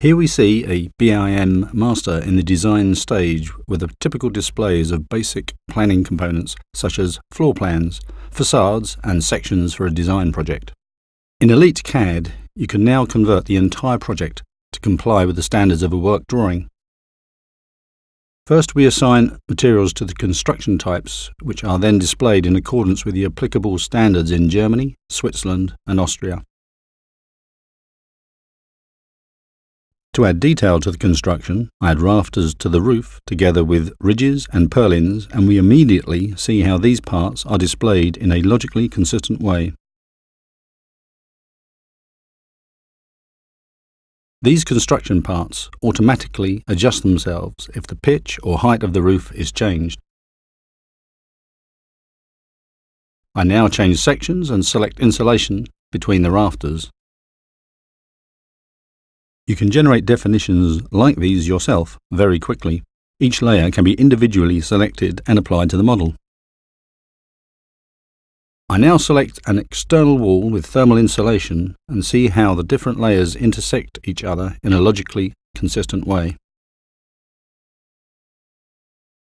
Here we see a BIM master in the design stage with the typical displays of basic planning components such as floor plans, facades and sections for a design project. In Elite CAD, you can now convert the entire project to comply with the standards of a work drawing. First we assign materials to the construction types, which are then displayed in accordance with the applicable standards in Germany, Switzerland and Austria. To add detail to the construction, I add rafters to the roof together with ridges and purlins and we immediately see how these parts are displayed in a logically consistent way. These construction parts automatically adjust themselves if the pitch or height of the roof is changed. I now change sections and select insulation between the rafters. You can generate definitions like these yourself very quickly. Each layer can be individually selected and applied to the model. I now select an external wall with thermal insulation and see how the different layers intersect each other in a logically consistent way.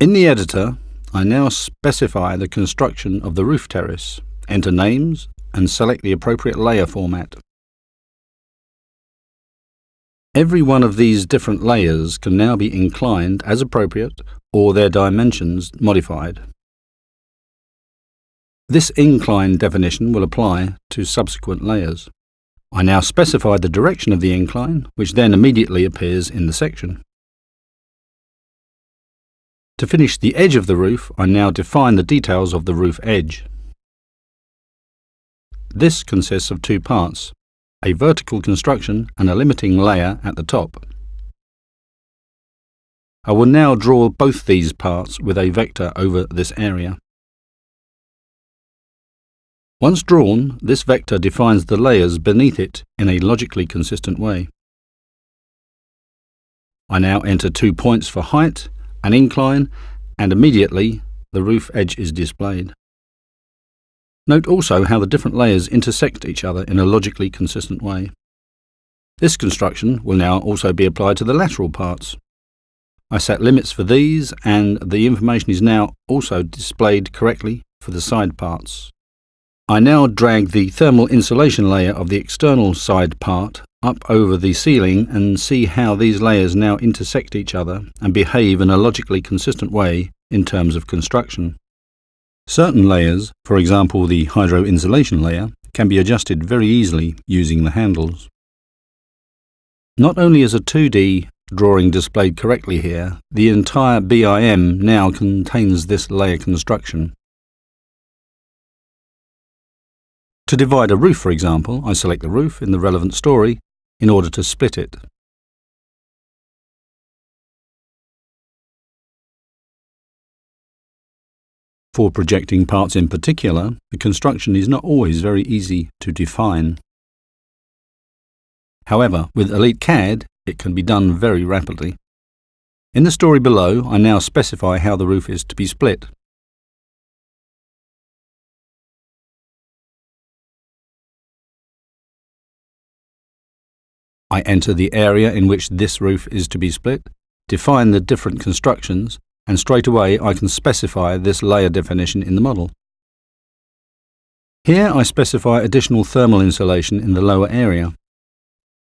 In the editor, I now specify the construction of the roof terrace, enter names and select the appropriate layer format. Every one of these different layers can now be inclined as appropriate or their dimensions modified. This incline definition will apply to subsequent layers. I now specify the direction of the incline, which then immediately appears in the section. To finish the edge of the roof, I now define the details of the roof edge. This consists of two parts, a vertical construction and a limiting layer at the top. I will now draw both these parts with a vector over this area. Once drawn, this vector defines the layers beneath it in a logically consistent way. I now enter two points for height, an incline, and immediately the roof edge is displayed. Note also how the different layers intersect each other in a logically consistent way. This construction will now also be applied to the lateral parts. I set limits for these and the information is now also displayed correctly for the side parts. I now drag the thermal insulation layer of the external side part up over the ceiling and see how these layers now intersect each other and behave in a logically consistent way in terms of construction. Certain layers, for example the hydro insulation layer, can be adjusted very easily using the handles. Not only is a 2D drawing displayed correctly here, the entire BIM now contains this layer construction. To divide a roof, for example, I select the roof in the relevant story in order to split it. For projecting parts in particular, the construction is not always very easy to define. However, with Elite CAD, it can be done very rapidly. In the story below, I now specify how the roof is to be split. I enter the area in which this roof is to be split, define the different constructions, and straight away I can specify this layer definition in the model. Here I specify additional thermal insulation in the lower area.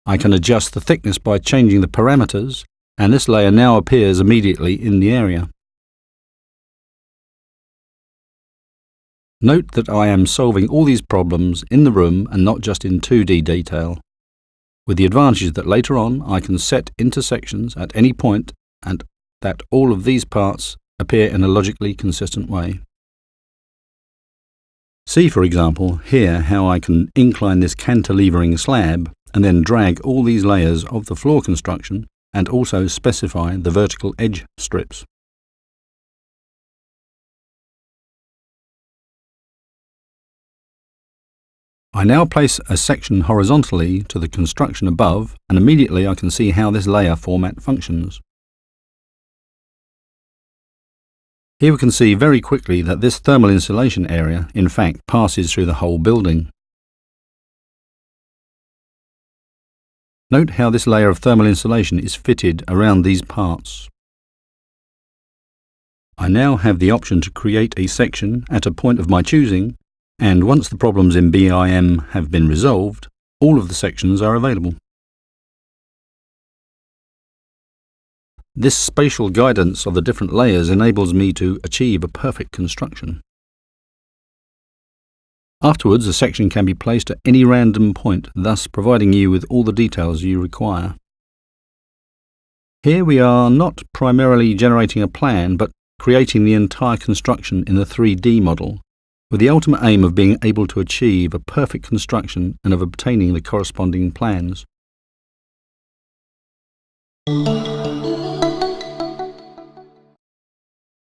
I can adjust the thickness by changing the parameters and this layer now appears immediately in the area. Note that I am solving all these problems in the room and not just in 2D detail, with the advantage that later on I can set intersections at any point and that all of these parts appear in a logically consistent way. See, for example, here how I can incline this cantilevering slab and then drag all these layers of the floor construction and also specify the vertical edge strips. I now place a section horizontally to the construction above and immediately I can see how this layer format functions. Here we can see very quickly that this thermal insulation area in fact passes through the whole building. Note how this layer of thermal insulation is fitted around these parts. I now have the option to create a section at a point of my choosing, and once the problems in BIM have been resolved, all of the sections are available. This spatial guidance of the different layers enables me to achieve a perfect construction. Afterwards, a section can be placed at any random point, thus providing you with all the details you require. Here we are not primarily generating a plan, but creating the entire construction in the 3D model, with the ultimate aim of being able to achieve a perfect construction and of obtaining the corresponding plans.